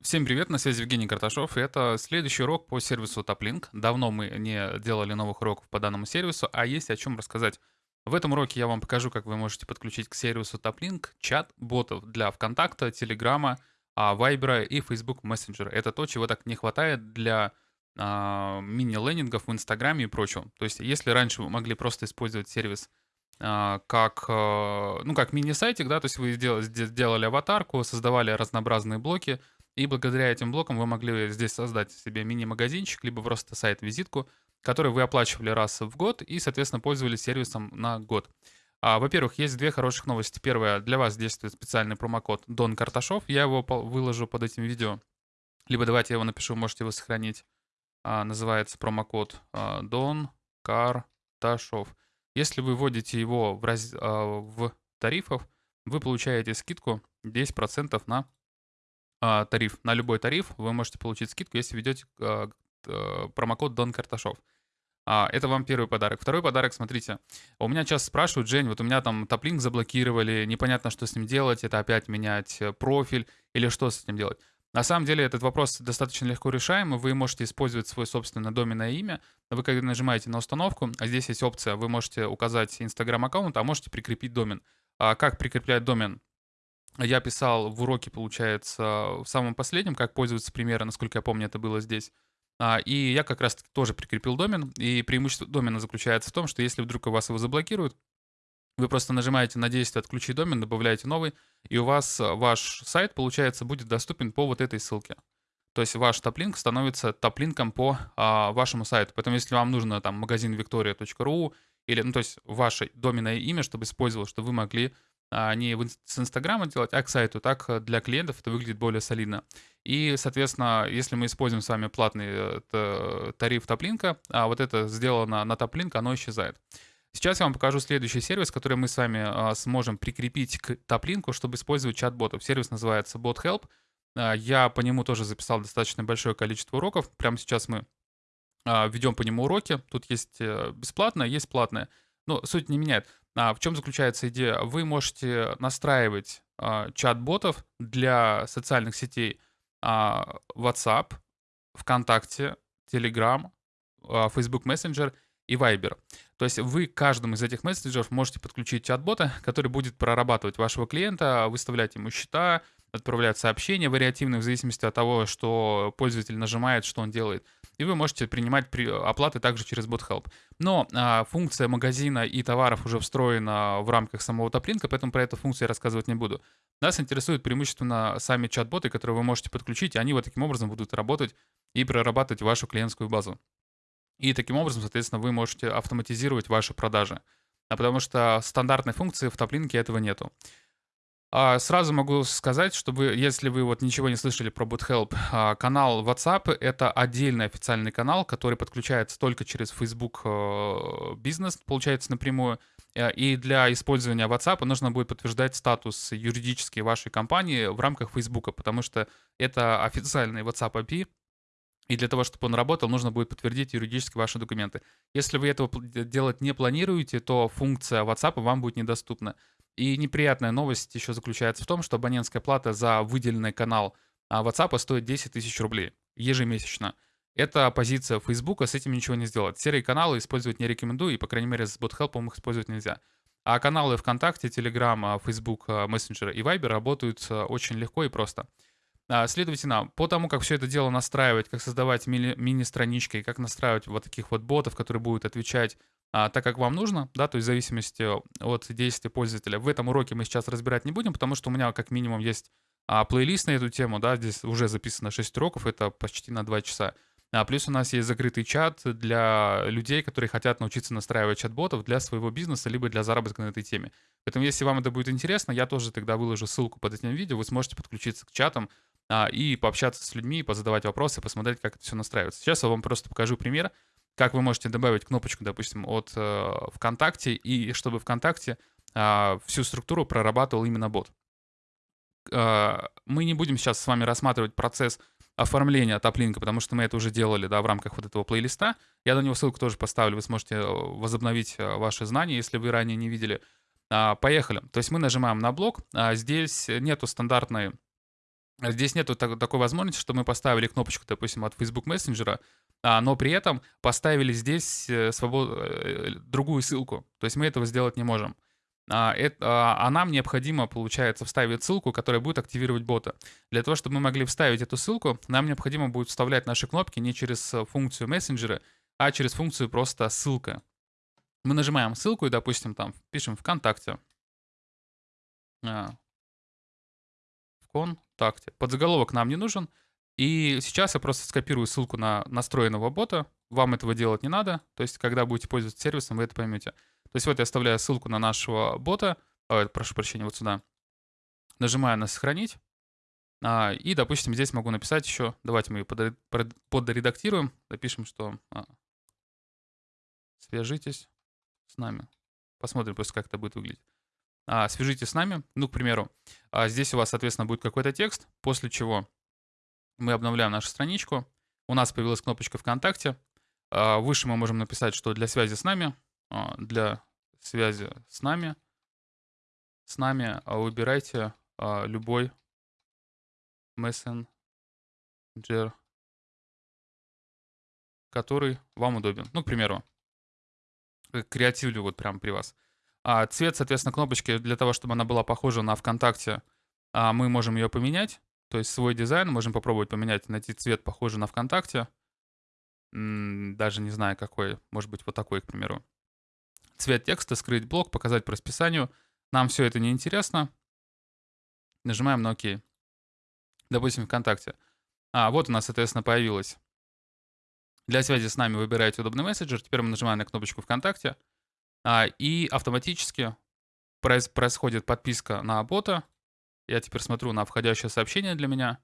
Всем привет, на связи Евгений Карташов, и это следующий урок по сервису TopLink. Давно мы не делали новых уроков по данному сервису, а есть о чем рассказать. В этом уроке я вам покажу, как вы можете подключить к сервису TopLink чат ботов для ВКонтакта, Телеграма, Вайбера и Facebook Messenger. Это то, чего так не хватает для а, мини-лендингов в Инстаграме и прочего. То есть, если раньше вы могли просто использовать сервис а, как, а, ну, как мини-сайтик, да, то есть вы сделали, сделали аватарку, создавали разнообразные блоки, и благодаря этим блокам вы могли здесь создать себе мини-магазинчик, либо просто сайт-визитку, который вы оплачивали раз в год и, соответственно, пользовались сервисом на год. А, во-первых, есть две хороших новости. Первая, для вас действует специальный промокод Дон Карташов. Я его выложу под этим видео. Либо давайте я его напишу, можете его сохранить. А, называется промокод а, Дон Карташов. Если вы вводите его в, раз... а, в тарифов, вы получаете скидку 10% на а, тариф. На любой тариф вы можете получить скидку, если введете а, а, промокод Дон Карташов. А, это вам первый подарок. Второй подарок, смотрите. У меня часто спрашивают, Жень, вот у меня там топлинк заблокировали, непонятно, что с ним делать, это опять менять э, профиль или что с этим делать. На самом деле этот вопрос достаточно легко решаемый. Вы можете использовать свое собственное доменное имя. Вы когда нажимаете на установку, здесь есть опция, вы можете указать Instagram аккаунт, а можете прикрепить домен. А как прикреплять домен? Я писал в уроке, получается, в самом последнем, как пользоваться примера, насколько я помню, это было здесь. А, и я как раз тоже прикрепил домен. И преимущество домена заключается в том, что если вдруг у вас его заблокируют, вы просто нажимаете на действие «Отключить домен», добавляете новый, и у вас ваш сайт, получается, будет доступен по вот этой ссылке. То есть ваш топлинк становится топлинком по а, вашему сайту. Поэтому если вам нужно там магазин victoria.ru или, ну, то есть ваше доменное имя, чтобы использовал, чтобы вы могли а, не с Инстаграма делать, а к сайту. Так э, для клиентов это выглядит более солидно. И, соответственно, если мы используем с вами платный э, тариф топлинка, а вот это сделано на топлинк, оно исчезает. Сейчас я вам покажу следующий сервис, который мы с вами а, сможем прикрепить к топлинку, чтобы использовать чат-ботов. Сервис называется BotHelp. А, я по нему тоже записал достаточно большое количество уроков. Прямо сейчас мы ведем по нему уроки. Тут есть э, бесплатное, есть платное. Но суть не меняет. А в чем заключается идея? Вы можете настраивать а, чат-ботов для социальных сетей а, WhatsApp, ВКонтакте, Telegram, а, Facebook Messenger и Viber. То есть вы каждому из этих мессенджеров можете подключить чат-бота, который будет прорабатывать вашего клиента, выставлять ему счета, отправлять сообщения вариативные в зависимости от того, что пользователь нажимает, что он делает и вы можете принимать при... оплаты также через BotHelp. Но а, функция магазина и товаров уже встроена в рамках самого топлинка, поэтому про эту функцию я рассказывать не буду. Нас интересуют преимущественно сами чат-боты, которые вы можете подключить, и они вот таким образом будут работать и прорабатывать вашу клиентскую базу. И таким образом, соответственно, вы можете автоматизировать ваши продажи. А потому что стандартной функции в топлинке этого нету. А, сразу могу сказать, что вы, если вы вот ничего не слышали про BootHelp, а, канал WhatsApp — это отдельный официальный канал, который подключается только через Facebook э, бизнес, получается напрямую. Э, и для использования WhatsApp нужно будет подтверждать статус юридический вашей компании в рамках Facebook, потому что это официальный WhatsApp API, и для того, чтобы он работал, нужно будет подтвердить юридически ваши документы. Если вы этого делать не планируете, то функция WhatsApp вам будет недоступна. И неприятная новость еще заключается в том, что абонентская плата за выделенный канал а, WhatsApp стоит 10 тысяч рублей ежемесячно. Это позиция Facebook, с этим ничего не сделать. Серые каналы использовать не рекомендую, и, по крайней мере, с BotHelp их использовать нельзя. А каналы ВКонтакте, Telegram, Facebook, Messenger и Viber работают очень легко и просто. А, следовательно, по тому, как все это дело настраивать, как создавать мини-странички, как настраивать вот таких вот ботов, которые будут отвечать а, так, как вам нужно, да, то есть в зависимости от действия пользователя. В этом уроке мы сейчас разбирать не будем, потому что у меня как минимум есть а, плейлист на эту тему, да, здесь уже записано 6 уроков, это почти на 2 часа. А плюс у нас есть закрытый чат для людей, которые хотят научиться настраивать чат-ботов для своего бизнеса, либо для заработка на этой теме. Поэтому, если вам это будет интересно, я тоже тогда выложу ссылку под этим видео, вы сможете подключиться к чатам а, и пообщаться с людьми, позадавать вопросы, посмотреть, как это все настраивается. Сейчас я вам просто покажу пример, как вы можете добавить кнопочку, допустим, от э, ВКонтакте, и чтобы ВКонтакте э, всю структуру прорабатывал именно бот. Э, мы не будем сейчас с вами рассматривать процесс оформления топлинка, потому что мы это уже делали да, в рамках вот этого плейлиста. Я на него ссылку тоже поставлю, вы сможете э, возобновить э, ваши знания, если вы ранее не видели. Поехали. То есть мы нажимаем на блок. Здесь нету стандартной А здесь нету так- такой возможности, что мы поставили кнопочку, допустим, от Facebook Messenger, а, но при этом поставили здесь э, свобод... э, другую ссылку. То есть мы этого сделать не можем. А, это, а, нам необходимо, получается, вставить ссылку, которая будет активировать бота. Для того, чтобы мы могли вставить эту ссылку, нам необходимо будет вставлять наши кнопки не через э, функцию мессенджера, а через функцию просто ссылка. Мы нажимаем ссылку и, допустим, там пишем ВКонтакте. А, ВКонтакте. Подзаголовок нам не нужен. И сейчас я просто скопирую ссылку на настроенного бота. Вам этого делать не надо. То есть, когда будете пользоваться сервисом, вы это поймете. То есть вот я оставляю ссылку на нашего бота, ой, прошу прощения, вот сюда. Нажимаю на «Сохранить». А, и, допустим, здесь могу написать еще, давайте мы ее подредактируем, напишем, что а, свяжитесь с нами. Посмотрим просто, как это будет выглядеть. А, свяжитесь с нами, ну, к примеру, а здесь у вас, соответственно, будет какой-то текст, после чего мы обновляем нашу страничку, у нас появилась кнопочка ВКонтакте, а, выше мы можем написать, что для связи с нами для связи с нами, с нами выбирайте любой мессенджер, который вам удобен. Ну, к примеру, креативлю вот прямо при вас. А цвет, соответственно, кнопочки для того, чтобы она была похожа на ВКонтакте, мы можем ее поменять. То есть свой дизайн можем попробовать поменять, найти цвет похожий на ВКонтакте. Даже не знаю какой, может быть вот такой, к примеру цвет текста, скрыть блок, показать по расписанию. Нам все это не интересно. Нажимаем на ОК. Допустим, ВКонтакте. А, вот у нас, соответственно, появилось. Для связи с нами выбираете удобный мессенджер. Теперь мы нажимаем на кнопочку ВКонтакте. А, и автоматически происходит подписка на бота. Я теперь смотрю на входящее сообщение для меня.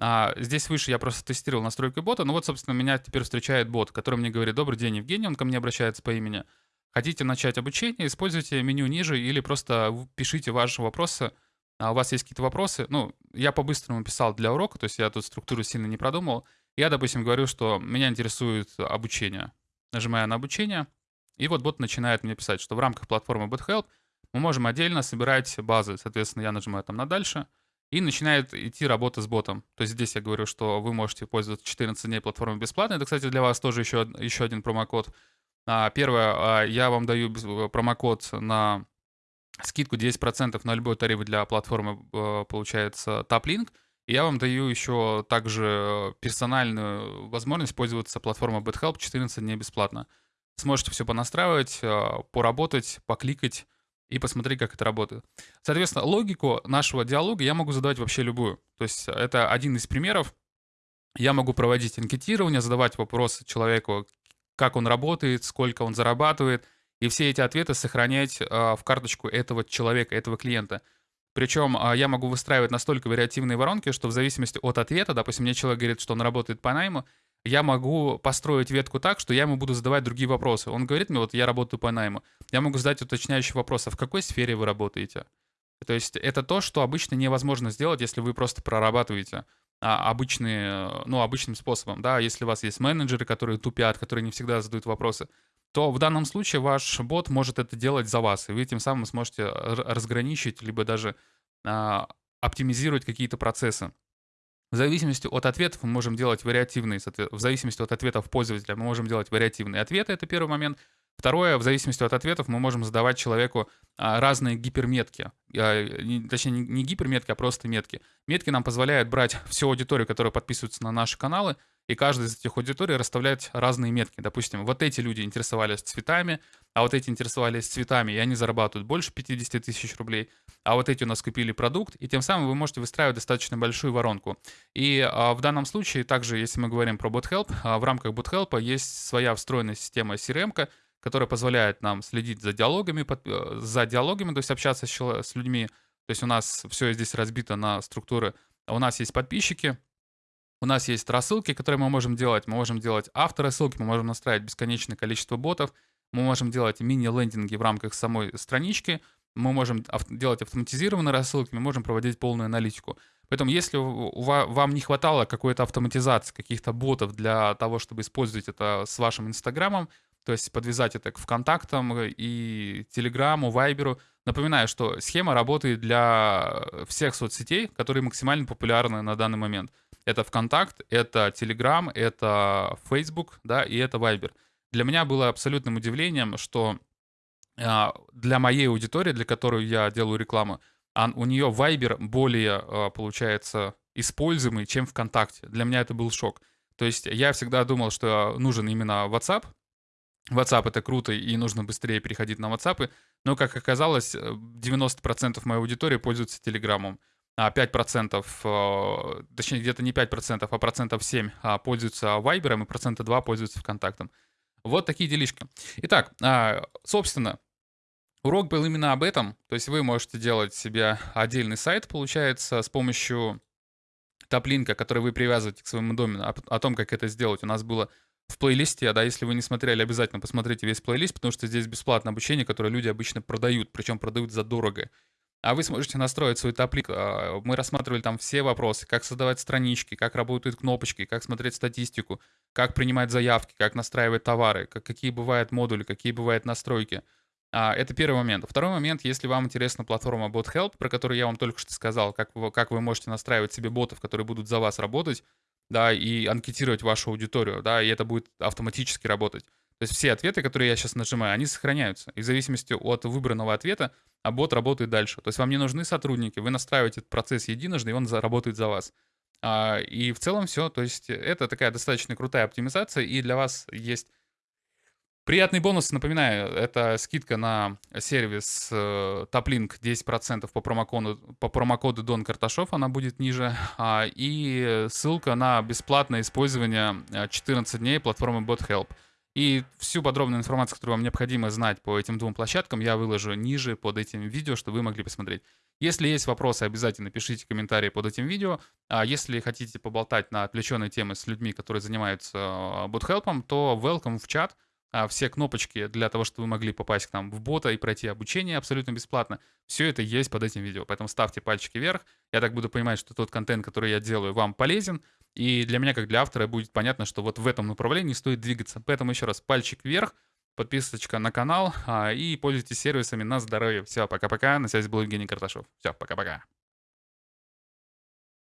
А, здесь выше я просто тестировал настройки бота. Ну вот, собственно, меня теперь встречает бот, который мне говорит, добрый день, Евгений, он ко мне обращается по имени. Хотите начать обучение, используйте меню ниже или просто пишите ваши вопросы. А у вас есть какие-то вопросы? Ну, я по-быстрому писал для урока, то есть я тут структуру сильно не продумал. Я, допустим, говорю, что меня интересует обучение. Нажимаю на обучение, и вот бот начинает мне писать, что в рамках платформы BotHelp мы можем отдельно собирать базы. Соответственно, я нажимаю там на «Дальше», и начинает идти работа с ботом. То есть здесь я говорю, что вы можете пользоваться 14 дней платформой бесплатно. Это, кстати, для вас тоже еще, еще один промокод. А, первое, а, я вам даю э, промокод на скидку 10% на любой тариф для платформы, э, получается, TopLink. И я вам даю еще также персональную возможность пользоваться платформой BetHelp 14 дней бесплатно. Сможете все понастраивать, э, поработать, покликать и посмотреть, как это работает. Соответственно, логику нашего диалога я могу задавать вообще любую. То есть это один из примеров. Я могу проводить анкетирование, задавать вопросы человеку, как он работает, сколько он зарабатывает, и все эти ответы сохранять а, в карточку этого человека, этого клиента. Причем я могу выстраивать настолько вариативные воронки, что в зависимости от ответа, допустим, мне человек говорит, что он работает по найму, я могу построить ветку так, что я ему буду задавать другие вопросы. Он говорит мне, вот я работаю по найму. Я могу задать уточняющий вопрос, а в какой сфере вы работаете? То есть это то, что обычно невозможно сделать, если вы просто прорабатываете а, обычные, ну, обычным способом, да, если у вас есть менеджеры, которые тупят, которые не всегда задают вопросы, то в данном случае ваш бот может это делать за вас, и вы тем самым сможете разграничить, либо даже а, оптимизировать какие-то процессы. В зависимости от ответов мы можем делать вариативные, в зависимости от ответов пользователя мы можем делать вариативные ответы, это первый момент. Второе, в зависимости от ответов мы можем задавать человеку а, разные гиперметки. А, точнее, не гиперметки, а просто метки. Метки нам позволяют брать всю аудиторию, которая подписывается на наши каналы, и каждый из этих аудиторий расставлять разные метки. Допустим, вот эти люди интересовались цветами, а вот эти интересовались цветами, и они зарабатывают больше 50 тысяч рублей, а вот эти у нас купили продукт, и тем самым вы можете выстраивать достаточно большую воронку. И а, в данном случае, также, если мы говорим про BotHelp, а, в рамках BotHelp есть своя встроенная система CRM, которая позволяет нам следить за диалогами, под, э, за диалогами, то есть общаться с, с людьми. То есть у нас все здесь разбито на структуры. У нас есть подписчики, у нас есть рассылки, которые мы можем делать. Мы можем делать авторассылки, мы можем настраивать бесконечное количество ботов, мы можем делать мини-лендинги в рамках самой странички, мы можем делать автоматизированные рассылки, мы можем проводить полную аналитику. Поэтому если вам не хватало какой-то автоматизации, каких-то ботов для того, чтобы использовать это с вашим Инстаграмом, то есть подвязать это к ВКонтактам и Телеграму, Вайберу, Напоминаю, что схема работает для всех соцсетей, которые максимально популярны на данный момент. Это ВКонтакт, это Telegram, это Facebook, да, и это Viber. Для меня было абсолютным удивлением, что а, для моей аудитории, для которой я делаю рекламу, у нее Viber более, а, получается, используемый, чем ВКонтакте. Для меня это был шок. То есть я всегда думал, что нужен именно WhatsApp. WhatsApp это круто, и нужно быстрее переходить на WhatsApp. Но, как оказалось, 90% моей аудитории пользуются Телеграмом. А 5%, а, точнее, где-то не 5%, а процентов 7 а, пользуются Viber, и процента 2 пользуются ВКонтактом. Вот такие делишки. Итак, собственно, урок был именно об этом. То есть вы можете делать себе отдельный сайт, получается, с помощью топлинка, который вы привязываете к своему домену, о, том, как это сделать, у нас было в плейлисте, да, если вы не смотрели, обязательно посмотрите весь плейлист, потому что здесь бесплатное обучение, которое люди обычно продают, причем продают задорого. А вы сможете настроить свой топлик. А, мы рассматривали там все вопросы, как создавать странички, как работают кнопочки, как смотреть статистику, как принимать заявки, как настраивать товары, как, какие бывают модули, какие бывают настройки. А, это первый момент. Второй момент, если вам интересна платформа BotHelp, про которую я вам только что сказал, как вы, как вы можете настраивать себе ботов, которые будут за вас работать, да, и анкетировать вашу аудиторию, да, и это будет автоматически работать. То есть все ответы, которые я сейчас нажимаю, они сохраняются. И в зависимости от выбранного ответа, а бот работает дальше. То есть вам не нужны сотрудники, вы настраиваете этот процесс единожды, и он заработает за вас. А, и в целом все. То есть это такая достаточно крутая оптимизация, и для вас есть Приятный бонус, напоминаю, это скидка на сервис э, TopLink 10% по промокоду, по промокоду Дон Карташов, она будет ниже, а, и ссылка на бесплатное использование 14 э, дней платформы BotHelp. И всю подробную информацию, которую вам необходимо знать по этим двум площадкам, я выложу ниже под этим видео, чтобы вы могли посмотреть. Если есть вопросы, обязательно пишите комментарии под этим видео. А если хотите поболтать на отвлеченные темы с людьми, которые занимаются BotHelp, то welcome в чат — а, все кнопочки для того, чтобы вы могли попасть к нам в бота и пройти обучение абсолютно бесплатно. Все это есть под этим видео, поэтому ставьте пальчики вверх. Я так буду понимать, что тот контент, который я делаю, вам полезен. И для меня, как для автора, будет понятно, что вот в этом направлении стоит двигаться. Поэтому еще раз пальчик вверх, подписочка на канал а, и пользуйтесь сервисами на здоровье. Все, пока-пока. На связи был Евгений Карташов. Все, пока-пока.